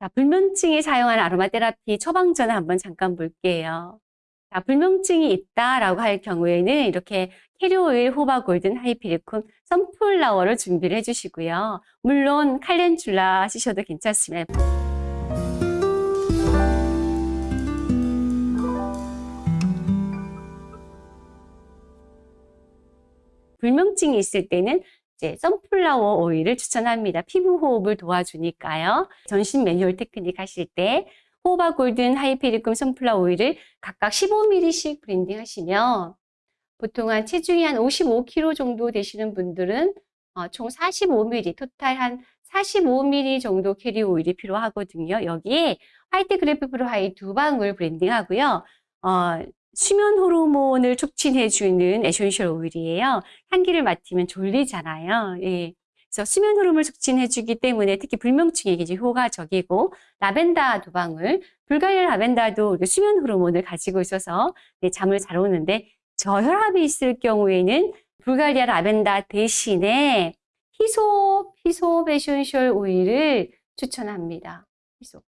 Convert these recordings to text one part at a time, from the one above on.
자, 불면증에 사용하는 아로마 테라피 처방전을 한번 잠깐 볼게요. 자, 불면증이 있다라고 할 경우에는 이렇게 캐리오일, 호바 골든, 하이피리쿰, 선플라워를 준비를 해주시고요. 물론 칼렌출라 쓰셔도 괜찮습니다. 불면증이 있을 때는 이제 sunflower 오일을 추천합니다. 피부 호흡을 도와주니까요. 전신 매뉴얼 테크닉 하실 때 호호바 golden hypericum sunflower 오일을 각각 15ml씩 blending 하시면 보통 한 체중이 한 55kg 정도 되시는 분들은 어, 총 45ml, total 한 45ml 정도 캐리 오일이 필요하거든요. 여기에 white grapefruit 하이 두 방울 blending 하고요. 어, 수면 호르몬을 촉진해주는 essential 오일이에요. 향기를 맡으면 졸리잖아요. 예. 그래서 수면 호르몬을 촉진해주기 때문에 특히 불면증에게 이제 효과적이고 라벤더 두 방울, 불가리아 라벤더도 수면 호르몬을 가지고 있어서 네, 잠을 잘 오는데 저혈압이 있을 경우에는 불가리아 라벤더 대신에 hyssop, hyssop essential 오일을 추천합니다. hyssop.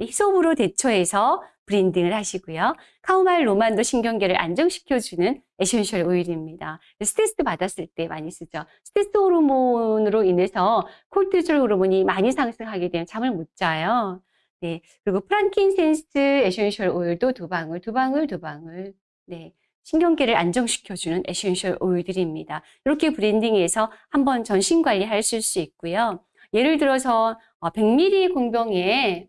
hyssop으로 대체해서 blending을 하시고요. chamomile roman도 신경계를 안정시켜주는 essential 오일입니다. 스트레스 받았을 때 많이 쓰죠. 스트레스 호르몬으로 인해서 cortisol 호르몬이 많이 상승하게 되면 잠을 못 자요. 네. 그리고 frankincense essential 오일도 두 방울, 두 방울, 두 방울. 네. 신경계를 안정시켜주는 essential 오일들입니다. 이렇게 blending해서 한번 전신 관리하실 수 있고요. 예를 들어서 100ml 어, 공병에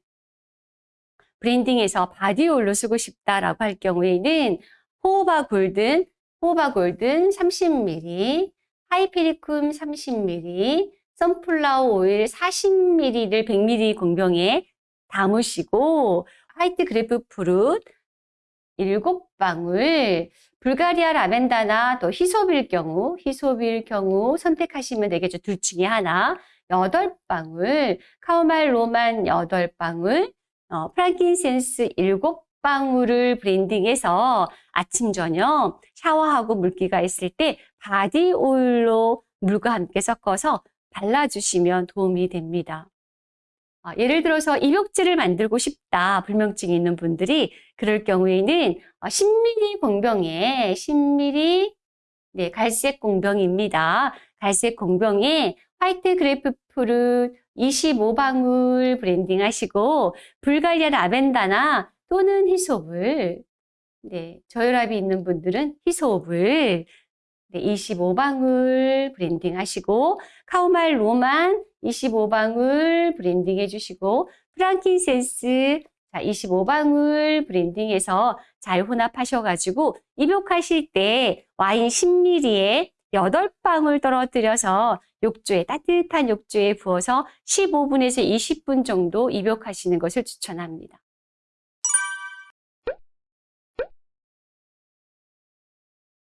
blending해서 body 오일로 쓰고 싶다라고 할 경우에는 호호바 golden, 호호바 golden 30ml, hypericum 30ml, sunflower 오일 40ml를 100ml 공병에 담으시고 white grapefruit 7방울, 불가리아 라벤다나 또 hyssop일 경우, hyssop일 경우 선택하시면 되겠죠. 둘 중에 하나. 8방울, chamomile roman 8방울, 어, frankincense 7방울을 blending해서 아침, 저녁 샤워하고 물기가 있을 때 body oil로 물과 함께 섞어서 발라주시면 도움이 됩니다. 어, 예를 들어서 입욕제를 만들고 싶다 불면증이 있는 분들이 그럴 경우에는 10ml 어, 공병에 10ml 네, 갈색 공병입니다. 갈색 공병에 white grapefruit 25방울 blending 하시고 불가리아 라벤다나 또는 hyssop을 네, 저혈압이 있는 분들은 hyssop을 네, 25방울 blending 하시고 chamomile roman 25방울 blending 해주시고 frankincense 자, 25방울 blending해서 잘 혼합하셔가지고 입욕하실 때 와인 10ml에 8방울 떨어뜨려서 욕조에 따뜻한 욕조에 부어서 15분에서 20분 정도 입욕하시는 것을 추천합니다.